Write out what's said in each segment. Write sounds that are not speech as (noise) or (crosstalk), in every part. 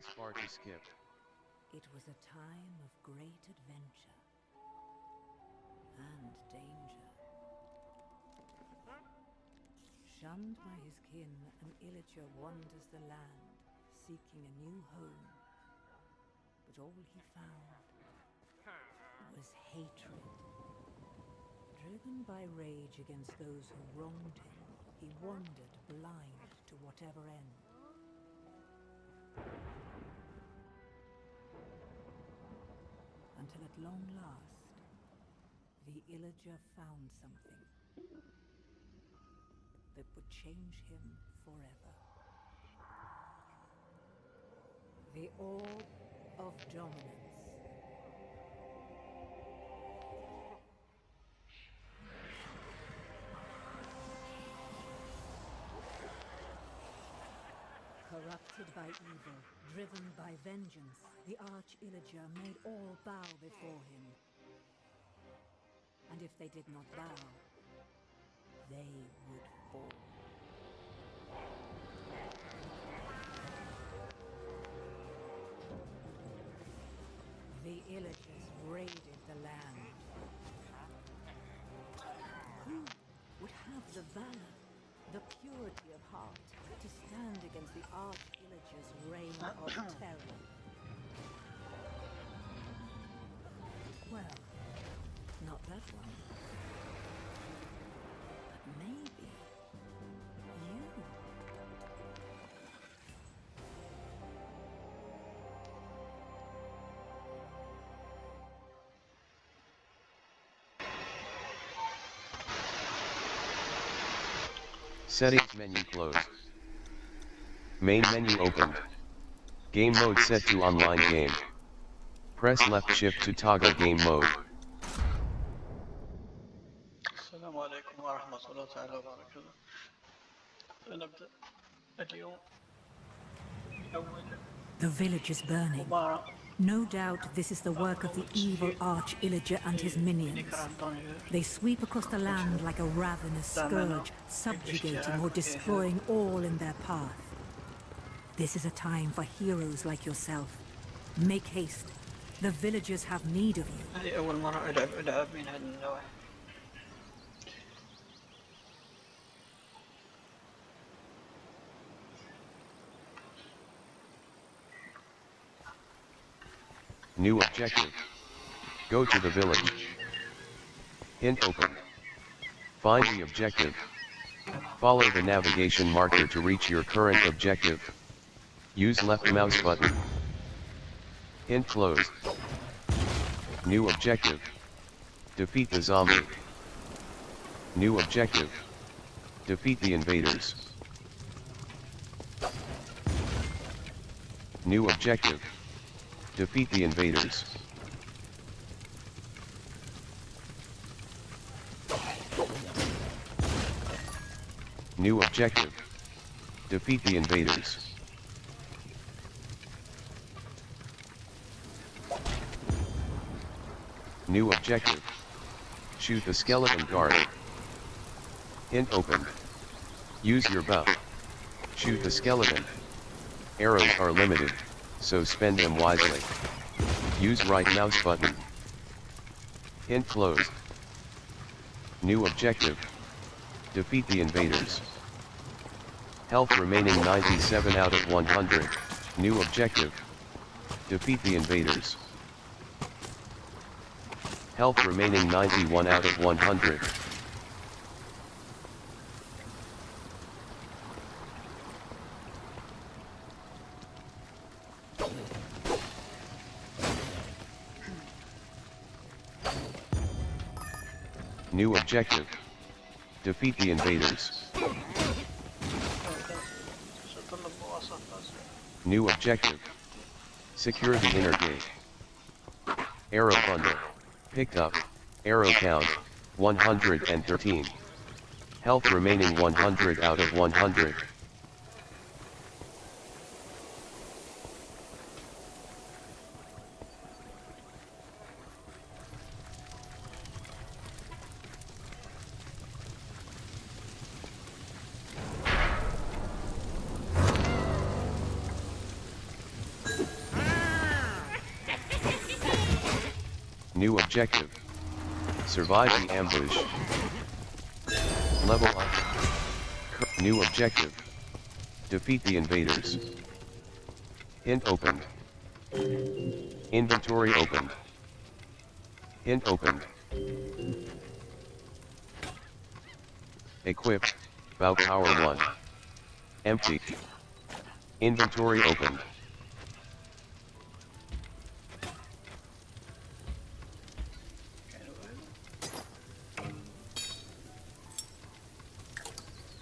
Opened. To skip. It was a time of great adventure and danger. Shunned by his kin, an Illager wanders the land, seeking a new home. But all he found was hatred. Driven by rage against those who wronged him, he wandered blind to whatever end. Until at long last, the Illager found something that would change him forever. The Orb of Dominance. Corrupted by evil, driven by vengeance, the Arch-Illager made all bow before him. And if they did not bow, they would fall. The Illagers raided the land. Who would have the valor, purity of heart, to stand against the Arch-Illager's reign of (clears throat) terror? Well, not that one. Settings menu closed. Main menu opened. Game mode set to online game. Press left shift to toggle game mode. السلام عليكم ورحمة الله تعالى وبركاته سنبدأ اليوم أول The village is burning. No doubt this is the work of the evil Arch Illager and his minions. They sweep across the land like a ravenous scourge, subjugating or destroying all in their path. This is a time for heroes like yourself. Make haste. The villagers have need of you. New objective. Go to the village. Hint open. Find the objective. Follow the navigation marker to reach your current objective. Use left mouse button. Hint closed. New objective. Defeat the zombie. New objective. Defeat the invaders. New objective. Defeat the invaders. New objective. Defeat the invaders. New objective. Shoot the skeleton guard. Hint opened. Use your bow. Shoot the skeleton. Arrows are limited, so spend them wisely. Use right mouse button. Hint closed. New objective. Defeat the invaders. Health remaining 97 out of 100. New objective. Defeat the invaders. Health remaining 91 out of 100. New objective. Defeat the invaders. New objective. Secure the inner gate. Arrow bundle. Picked up. Arrow count. 113. Health remaining 100 out of 100. New objective. Survive the ambush. Level up. New objective. Defeat the invaders. Hint opened. Inventory opened. Hint opened. Equip. Bow power 1. Empty. Inventory opened.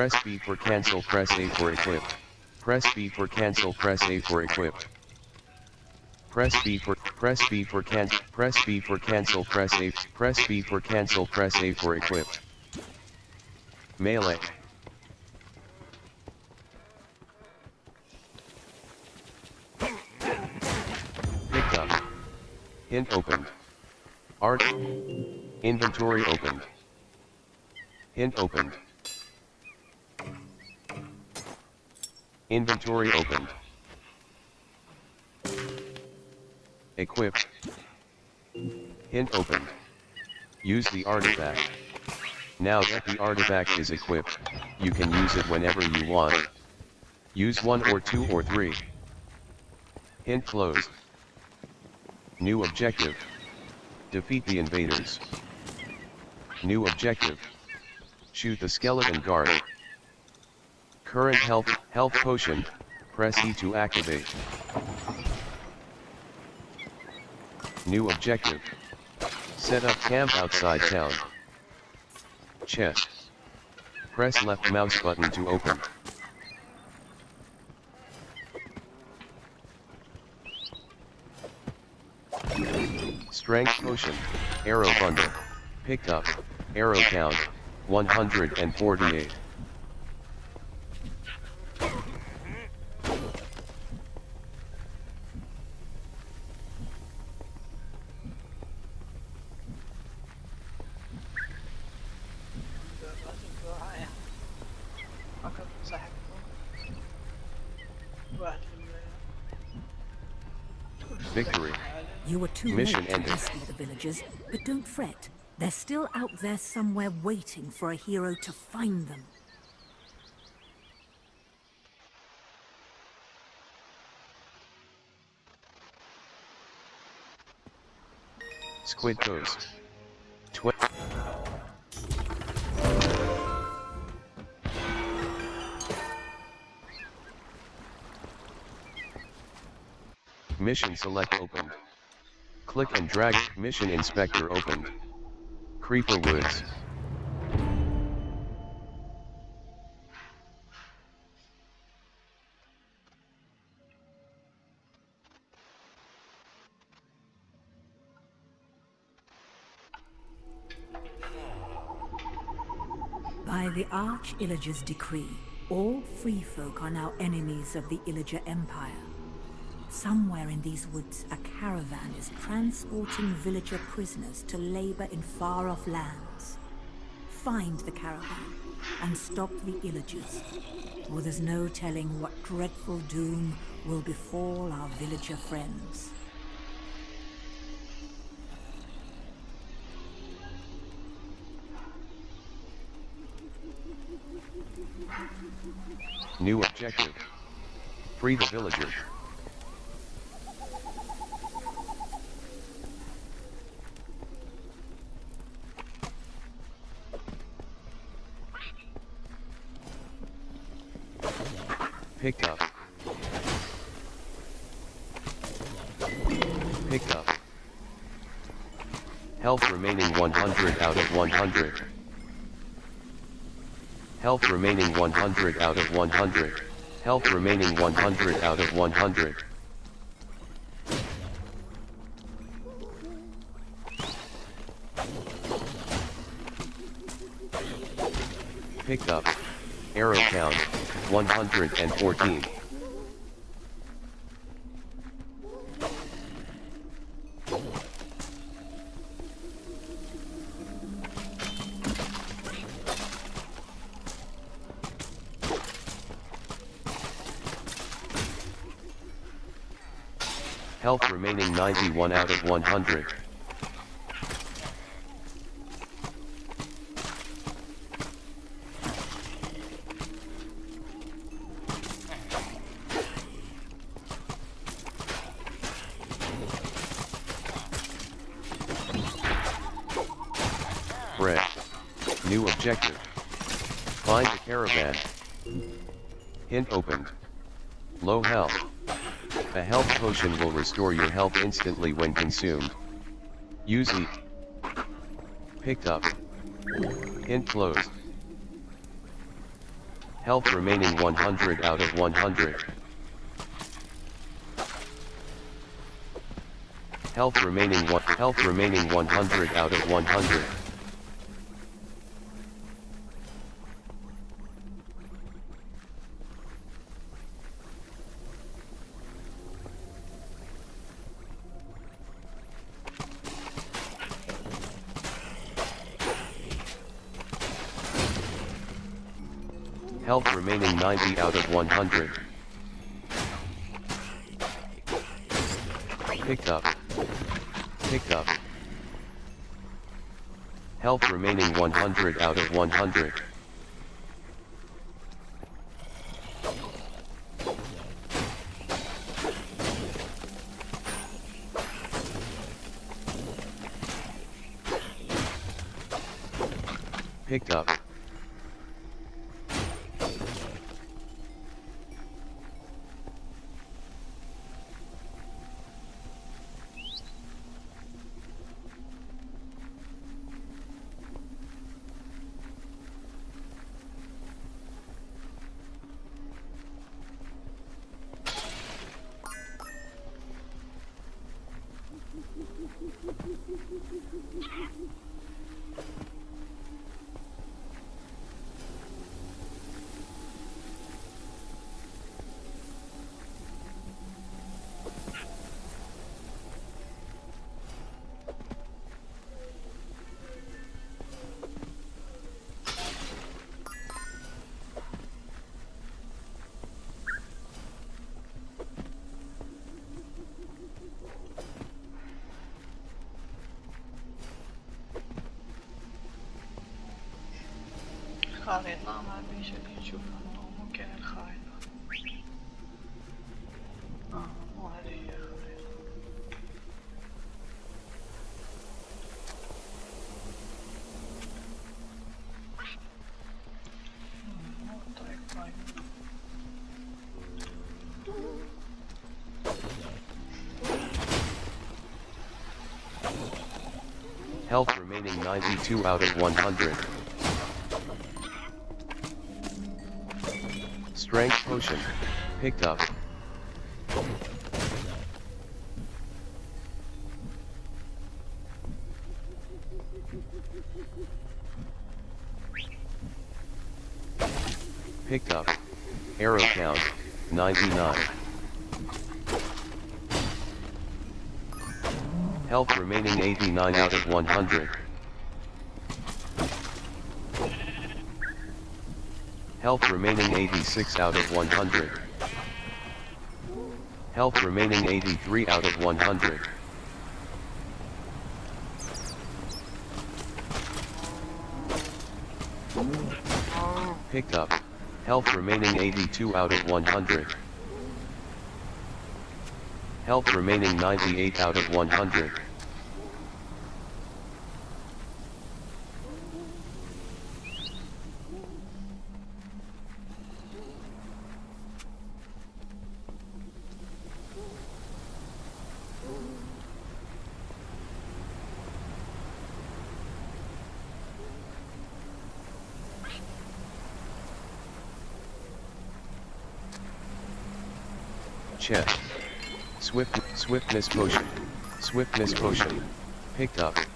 Press B for cancel, press A for equip. Press B for cancel, press A for equip. Press B for press B for cancel, press B for cancel, press A press B for cancel, press A for equip. Melee. Picked up. Hint opened. Art. Inventory opened. Hint opened. Inventory opened. Equip. Hint opened. Use the artifact. Now that the artifact is equipped, you can use it whenever you want. Use one or two or three. Hint closed. New objective. Defeat the invaders. New objective. Shoot the skeleton guard. Current health, health potion, press E to activate. New objective. Set up camp outside town. Chest. Press left mouse button to open. Strength potion, arrow bundle, picked up, arrow count, 148. Victory. You were too Mission late to ended. rescue the villagers, but don't fret. They're still out there somewhere waiting for a hero to find them. Squid Coast. Tw- Mission select opened. Click and drag Mission Inspector opened. Creeper Woods. By the Arch Illager's decree, all free folk are now enemies of the Illager Empire. Somewhere in these woods, a caravan is transporting villager prisoners to labor in far-off lands. Find the caravan and stop the Illagers, or there's no telling what dreadful doom will befall our villager friends. New objective. Free the villager. Picked up. Picked up. Health remaining 100 out of 100. Health remaining 100 out of 100. Health remaining 100 out of 100. Picked up. Arrow count, 114. Health remaining 91 out of 100. New objective. Find a caravan. Hint opened. Low health. A health potion will restore your health instantly when consumed. Use E. Picked up. Hint closed. Health remaining 100 out of 100. Health remaining one health remaining 100 out of 100. Health remaining 90 out of 100. Picked up. Picked up. Health remaining 100 out of 100. خريطة ما بين شكل نشوف ممكن الخريطة اه مو هذه هي الخريطة مم، مو الطريق طيب Health remaining 92 out of 100. Potion. Picked up. Picked up. Arrow count, 99. Health remaining 89 out of 100. Health remaining 86 out of 100. Health remaining 83 out of 100. Picked up. Health remaining 82 out of 100. Health remaining 98 out of 100. Chest. Swift, swiftness potion. Swiftness potion. Picked up.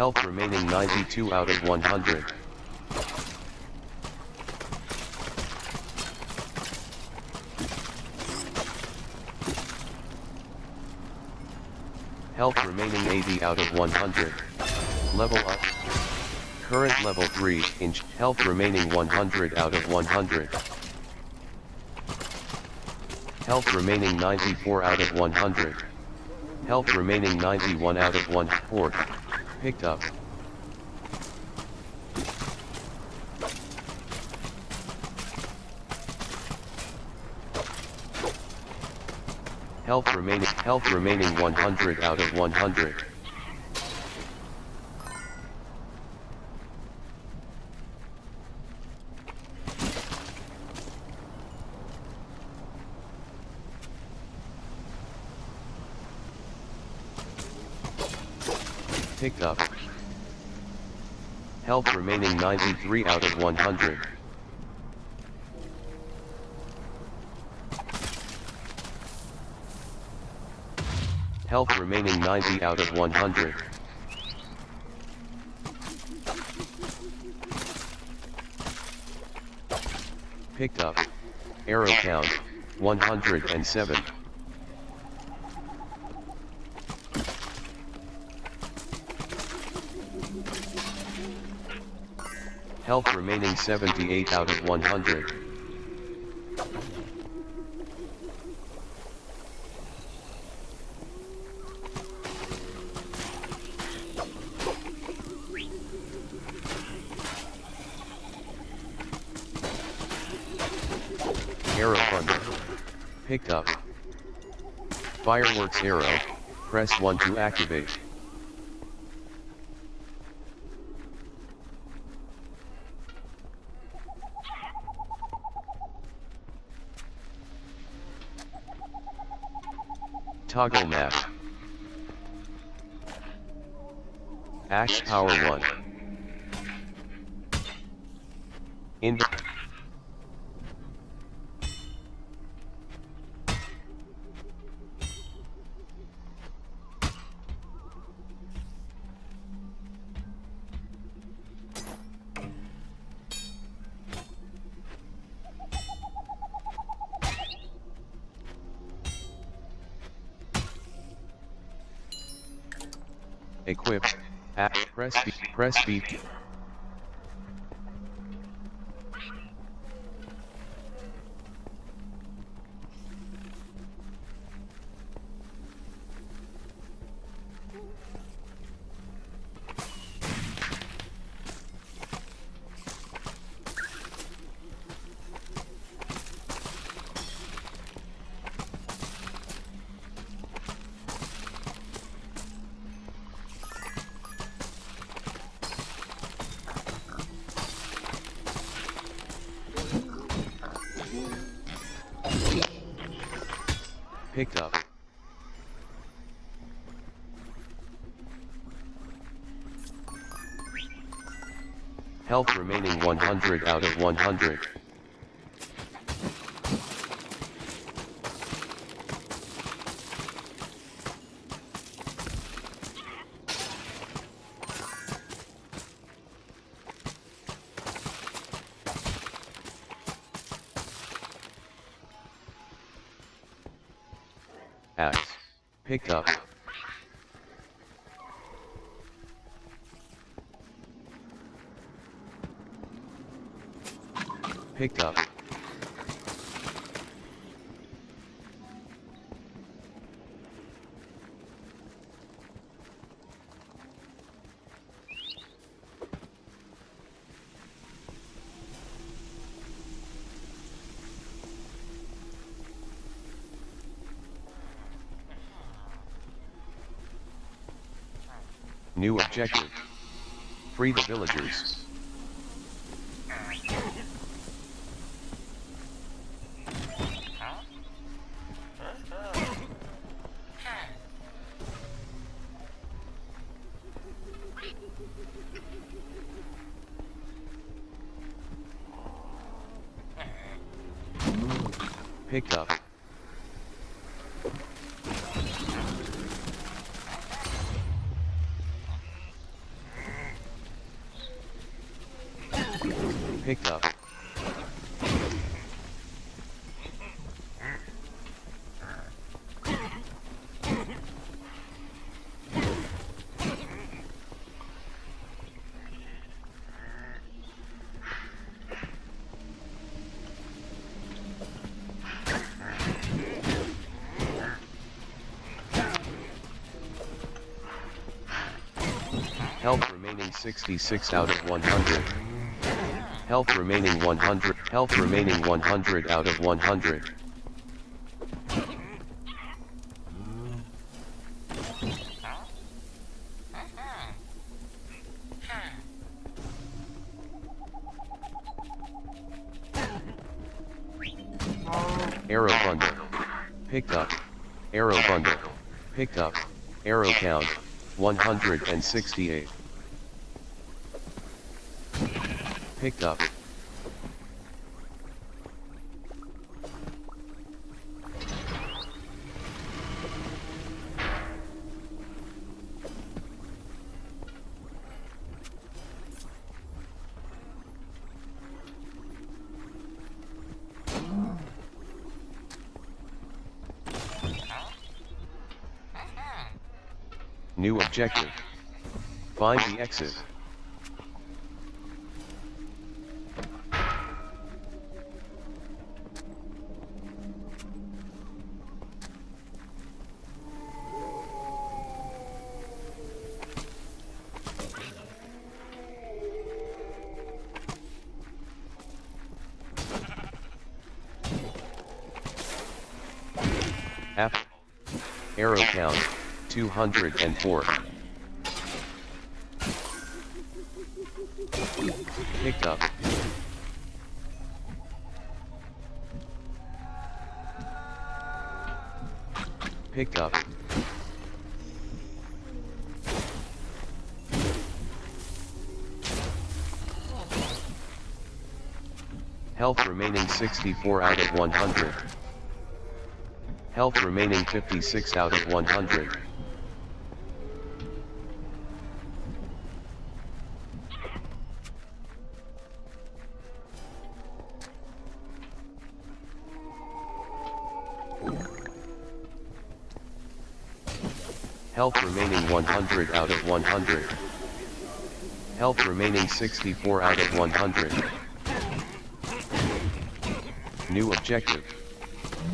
Health remaining 92 out of 100. Health remaining 80 out of 100. Level up. Current level 3 inch. Health remaining 100 out of 100. Health remaining 94 out of 100. Health remaining 91 out of 1. Picked up. Health remaining health remaining 100 out of 100. Picked up. Health remaining 93 out of 100. Health remaining 90 out of 100. Picked up. Arrow count, 107. Health remaining 78 out of 100. Arrow bundle. Picked up. Fireworks arrow, press 1 to activate. Toggle map. Axe power 1. Press B. Press B. Health remaining 100 out of 100. Axe. Picked up. Picked up. New objective. Free the villagers. picked up. Health remaining 66 out of 100. Health remaining 100. Health remaining 100 out of 100. Arrow bundle. Picked up. Arrow bundle. Picked up. Arrow count. 168. Picked up. New objective. Find the exit. 204. Picked up. Picked up. Health remaining 64 out of 100. Health remaining 56 out of 100. Health remaining 100 out of 100. Health remaining 64 out of 100. New objective.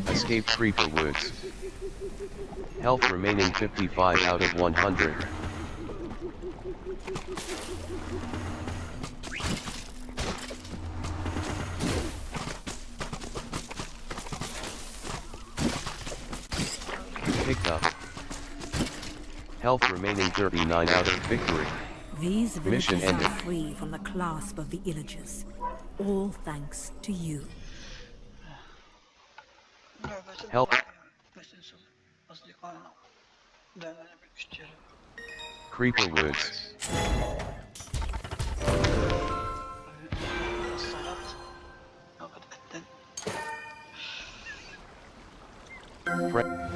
Escape Creeper Woods. Health remaining 55 out of 100. Health remaining 39 out of victory. These villages Mission ended. are free from the clasp of the illagers. All thanks to you. Help. Creeper Woods. Friend.